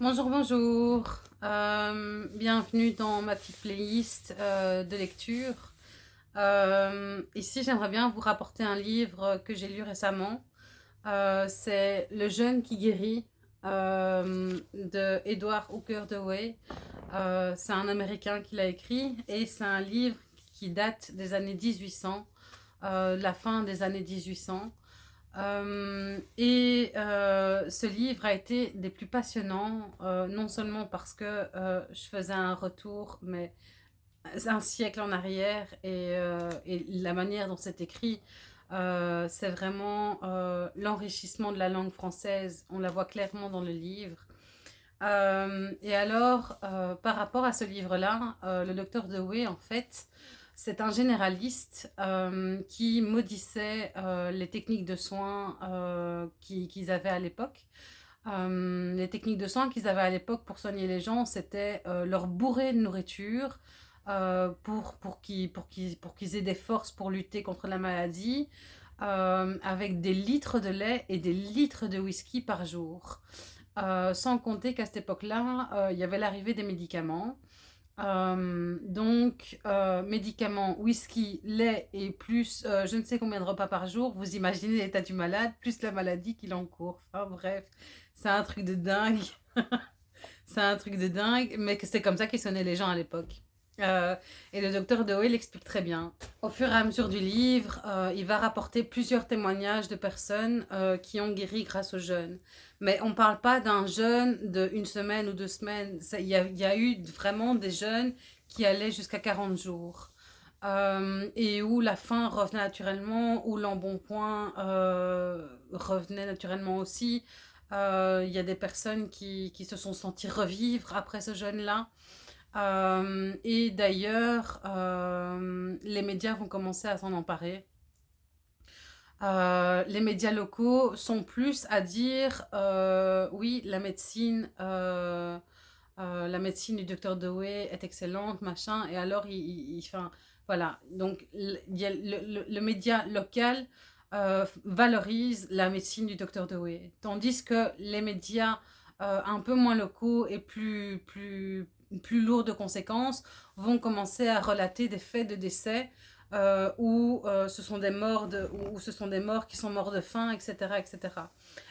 Bonjour, bonjour. Euh, bienvenue dans ma petite playlist euh, de lecture. Euh, ici, j'aimerais bien vous rapporter un livre que j'ai lu récemment. C'est Le jeune qui guérit de Edward Hooker Dewey. c'est un Américain qui l'a écrit et c'est un livre qui date des années 1800, la fin des années 1800. Euh, et euh, ce livre a été des plus passionnants, euh, non seulement parce que je faisais un retour, mais un siècle en arrière, et, et la manière dont c'est écrit, c'est vraiment l'enrichissement de la langue française, on la voit clairement dans le livre. et alors, par rapport à ce livre-là, le docteur Dewey, en fait, c'est un généraliste euh, qui maudissait euh, les techniques de soins euh, qu'ils avaient à l'époque. les techniques de soins qu'ils avaient à l'époque pour soigner les gens, c'était leur bourrer de nourriture pour, pour qu'ils aient des forces pour lutter contre la maladie, avec des litres de lait et des litres de whisky par jour. sans compter qu'à cette époque-là, il y avait l'arrivée des médicaments. Euh, donc, euh, médicaments, whisky, lait et plus euh, je ne sais combien de repas par jour. Vous imaginez l'état du malade, plus la maladie qu'il encourt. Enfin bref, c'est un truc de dingue. c'est un truc de dingue, mais c'est comme ça qu'ils sonnaient les gens à l'époque. Et le docteur Dewey l'explique très bien. Au fur et à mesure du livre, il va rapporter plusieurs témoignages de personnes qui ont guéri grâce aux jeunes. Mais on ne parle pas d'un jeûne de une semaine ou deux semaines. Il y, a, eu vraiment des jeunes qui allaient jusqu'à 40 jours. Euh, et où la faim revenait naturellement, où l'embonpoint euh, revenait naturellement aussi. Euh, il y a des personnes qui, qui, se sont senties revivre après ce jeûne-là. Euh, et d'ailleurs, les médias vont commencer à s'en emparer. Euh, les médias locaux sont plus à dire euh, oui, la médecine, euh, la médecine du docteur Dewey est excellente, machin, et alors il, voilà, donc le, média local valorise la médecine du docteur Dewey, tandis que les médias un peu moins locaux et plus, plus, plus lourds de conséquences vont commencer à relater des faits de décès euh, ou euh, ce sont des morts ou, ce sont des morts qui sont morts de faim, etc. etc.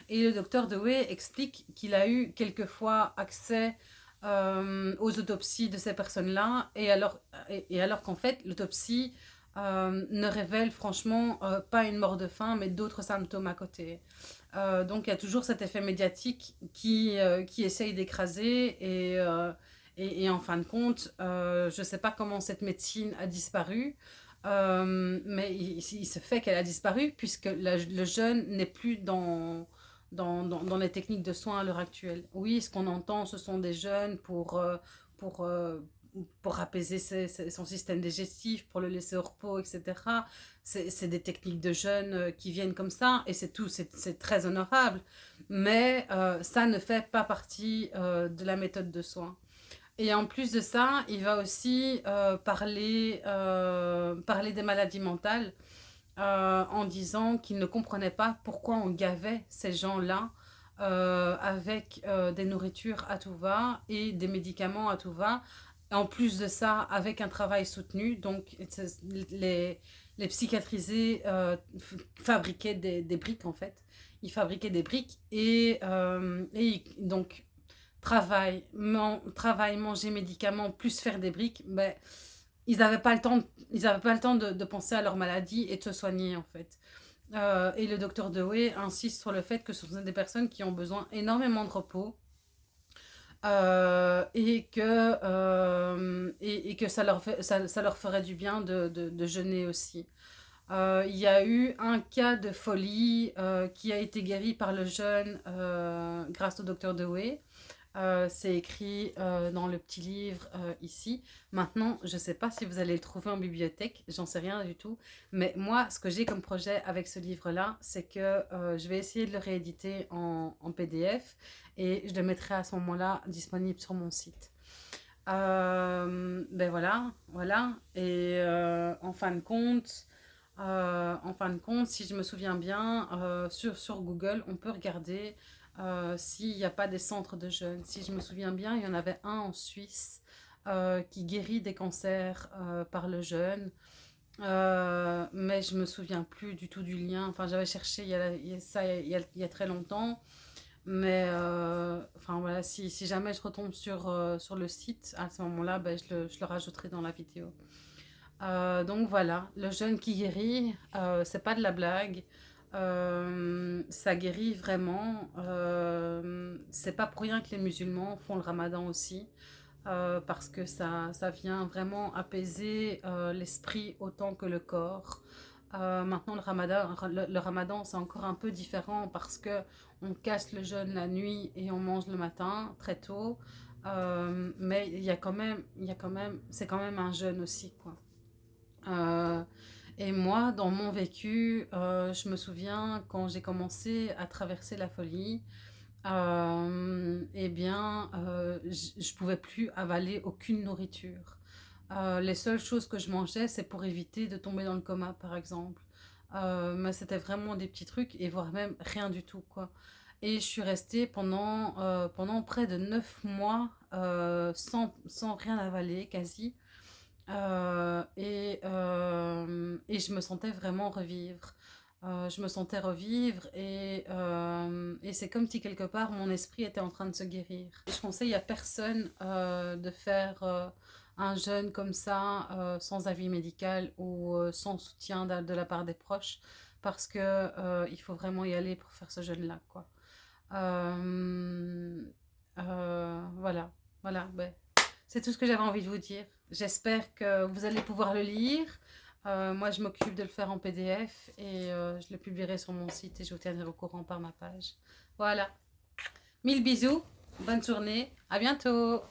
Et le docteur Dewey explique qu'il a eu quelquefois accès euh, aux autopsies de ces personnes-là, et alors, et, alors qu'en fait, l'autopsie ne révèle franchement pas une mort de faim, mais d'autres symptômes à côté. donc il y a toujours cet effet médiatique qui, qui essaye d'écraser, et, et, en fin de compte, je ne sais pas comment cette médecine a disparu, euh, mais il, se fait qu'elle a disparu puisque le jeune n'est plus dans, dans, dans, les techniques de soins à l'heure actuelle. Oui, ce qu'on entend, ce sont des jeunes pour, euh, pour, euh, pour apaiser son système digestif, pour le laisser au repos, etc. C'est des techniques de jeunes qui viennent comme ça et c'est tout, c'est très honorable. Mais ça ne fait pas partie de la méthode de soins. Et en plus de ça, il va aussi euh, parler, euh, parler des maladies mentales euh, en disant qu'il ne comprenait pas pourquoi on gavait ces gens-là avec des nourritures à tout va et des médicaments à tout va. En plus de ça, avec un travail soutenu, donc les, les psychiatrisés fabriquaient des, des, briques en fait. Ils fabriquaient des briques et, et donc travail, travail, manger, médicaments, plus faire des briques, ben, ils n'avaient pas le temps, ils pas le temps de, penser à leur maladie et de se soigner en fait. Euh, et le docteur Dewey insiste sur le fait que ce sont des personnes qui ont besoin énormément de repos euh, et, que, euh, et, que ça leur, fait, ça, ça, leur ferait du bien de, de, jeûner aussi. Il y a eu un cas de folie qui a été guéri par le jeûne grâce au docteur Dewey. Euh, c'est écrit euh, dans le petit livre euh, ici. Maintenant, je ne sais pas si vous allez le trouver en bibliothèque, j'en sais rien du tout. Mais moi, ce que j'ai comme projet avec ce livre-là, c'est que je vais essayer de le rééditer en, PDF et je le mettrai à ce moment-là disponible sur mon site. ben voilà, voilà. Et en fin de compte, si je me souviens bien, sur Google, on peut regarder euh, s'il n'y a pas des centres de jeûne. Si je me souviens bien, il y en avait un en Suisse euh, qui guérit des cancers euh, par le jeûne. mais je me souviens plus du tout du lien. Enfin, j'avais cherché il y a, ça il y a, très longtemps. Mais enfin voilà, si, jamais je retombe sur, sur le site, à ce moment-là, ben, je, le, je, le, rajouterai dans la vidéo. donc voilà, le jeûne qui guérit, c'est pas de la blague. Euh, ça guérit vraiment. Euh, c'est pas pour rien que les musulmans font le ramadan aussi. Euh, parce que ça, ça vient vraiment apaiser l'esprit autant que le corps. maintenant, le ramadan, le, ramadan c'est encore un peu différent parce que on casse le jeûne la nuit et on mange le matin très tôt. mais il y a quand même, il quand même, c'est quand même un jeûne aussi, quoi. Et moi, dans mon vécu, euh, je me souviens quand j'ai commencé à traverser la folie, euh, eh bien, euh, je ne pouvais plus avaler aucune nourriture. les seules choses que je mangeais, c'est pour éviter de tomber dans le coma, par exemple. mais c'était vraiment des petits trucs, et voire même rien du tout, quoi. Et je suis restée pendant, pendant près de neuf mois sans, sans rien avaler, quasi. Euh, et, euh, et, je me sentais vraiment revivre. Euh, je me sentais revivre et, et c'est comme si quelque part mon esprit était en train de se guérir. je conseille à personne de faire un jeûne comme ça sans avis médical ou sans soutien de, la part des proches parce que il faut vraiment y aller pour faire ce jeûne là quoi. voilà, voilà, c'est tout ce que j'avais envie de vous dire. J'espère que vous allez pouvoir le lire. Euh, moi, je m'occupe de le faire en PDF et euh, je le publierai sur mon site et je vous tiendrai au courant par ma page. Voilà. Mille bisous, bonne journée, à bientôt